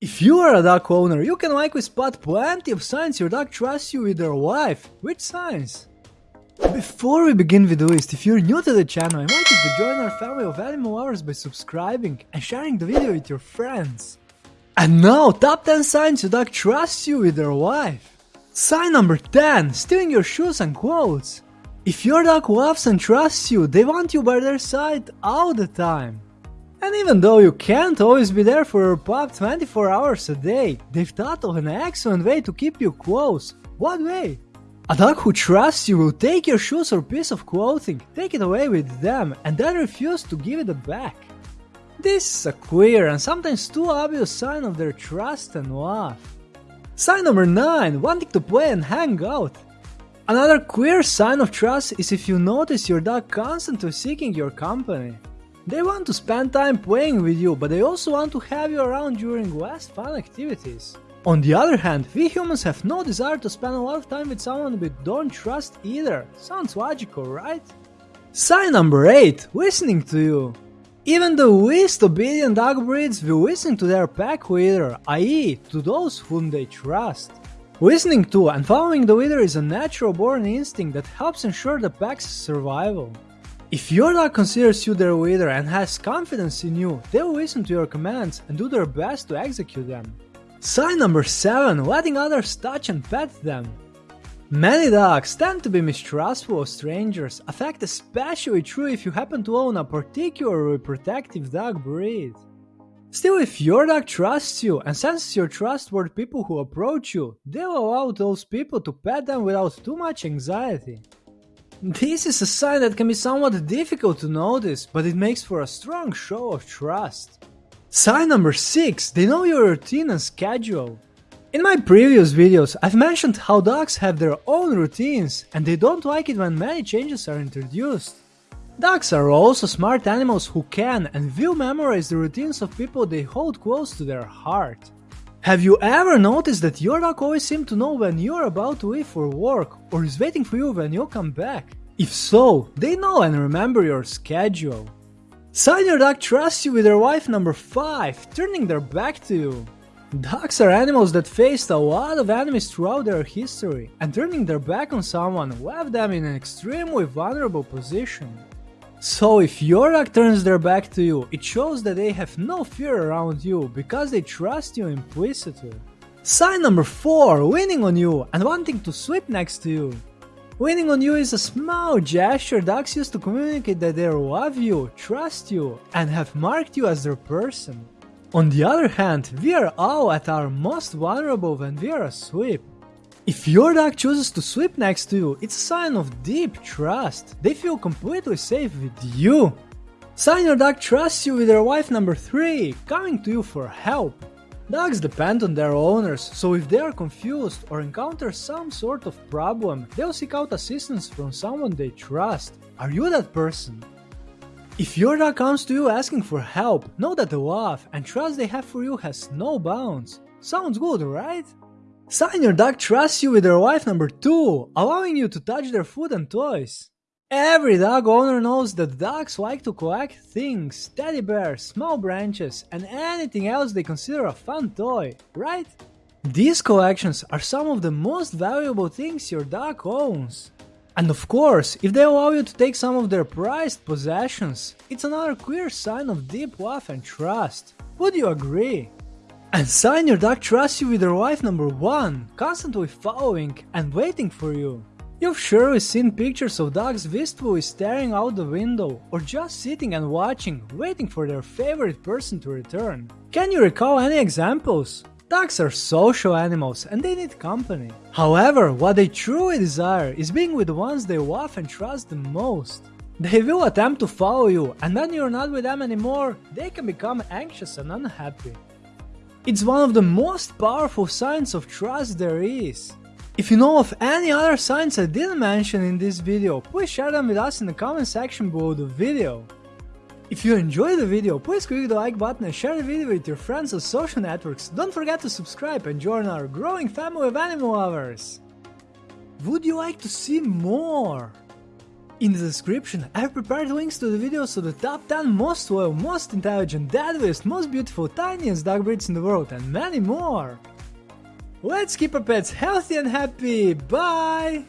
If you are a dog owner, you can likely spot plenty of signs your dog trusts you with their life. Which signs? Before we begin with the list, if you're new to the channel, I invite you to join our family of animal lovers by subscribing and sharing the video with your friends. And now, top 10 signs your dog trusts you with their life. Sign number 10, stealing your shoes and clothes. If your dog loves and trusts you, they want you by their side all the time. And even though you can't always be there for your pup 24 hours a day, they've thought of an excellent way to keep you close. What way? A dog who trusts you will take your shoes or piece of clothing, take it away with them, and then refuse to give it back. This is a clear and sometimes too obvious sign of their trust and love. Sign number 9 Wanting to play and hang out. Another clear sign of trust is if you notice your dog constantly seeking your company. They want to spend time playing with you, but they also want to have you around during less fun activities. On the other hand, we humans have no desire to spend a lot of time with someone we don't trust either. Sounds logical, right? Sign number 8 Listening to you. Even the least obedient dog breeds will listen to their pack leader, i.e., to those whom they trust. Listening to and following the leader is a natural born instinct that helps ensure the pack's survival. If your dog considers you their leader and has confidence in you, they will listen to your commands and do their best to execute them. Sign number 7 Letting others touch and pet them. Many dogs tend to be mistrustful of strangers, a fact especially true if you happen to own a particularly protective dog breed. Still, if your dog trusts you and senses your trust toward people who approach you, they will allow those people to pet them without too much anxiety. This is a sign that can be somewhat difficult to notice, but it makes for a strong show of trust. Sign number 6 They know your routine and schedule. In my previous videos, I've mentioned how dogs have their own routines and they don't like it when many changes are introduced. Dogs are also smart animals who can and will memorize the routines of people they hold close to their heart. Have you ever noticed that your dog always seems to know when you're about to leave for work or is waiting for you when you come back? If so, they know and remember your schedule. Sign your dog trusts you with their wife number 5, turning their back to you. Dogs are animals that faced a lot of enemies throughout their history, and turning their back on someone left them in an extremely vulnerable position. So if your dog turns their back to you, it shows that they have no fear around you because they trust you implicitly. Sign number 4 Winning on you and wanting to sleep next to you. Winning on you is a small gesture dogs use to communicate that they love you, trust you, and have marked you as their person. On the other hand, we are all at our most vulnerable when we are asleep. If your dog chooses to sleep next to you, it's a sign of deep trust. They feel completely safe with you. Sign your dog trusts you with their wife number 3, coming to you for help. Dogs depend on their owners, so if they are confused or encounter some sort of problem, they'll seek out assistance from someone they trust. Are you that person? If your dog comes to you asking for help, know that the love and trust they have for you has no bounds. Sounds good, right? Sign your dog trusts you with their wife number 2, allowing you to touch their food and toys. Every dog owner knows that dogs like to collect things, teddy bears, small branches, and anything else they consider a fun toy, right? These collections are some of the most valuable things your dog owns. And of course, if they allow you to take some of their prized possessions, it's another clear sign of deep love and trust. Would you agree? And sign your dog trusts you with their wife number 1, constantly following and waiting for you. You've surely seen pictures of dogs wistfully staring out the window or just sitting and watching, waiting for their favorite person to return. Can you recall any examples? Dogs are social animals and they need company. However, what they truly desire is being with the ones they love and trust the most. They will attempt to follow you, and when you're not with them anymore, they can become anxious and unhappy. It's one of the most powerful signs of trust there is. If you know of any other signs I didn't mention in this video, please share them with us in the comment section below the video. If you enjoyed the video, please click the like button and share the video with your friends on social networks. Don't forget to subscribe and join our growing family of animal lovers. Would you like to see more? In the description, I've prepared links to the videos of the top 10 most loyal, most intelligent, deadliest, most beautiful, tiniest dog breeds in the world, and many more! Let's keep our pets healthy and happy, bye!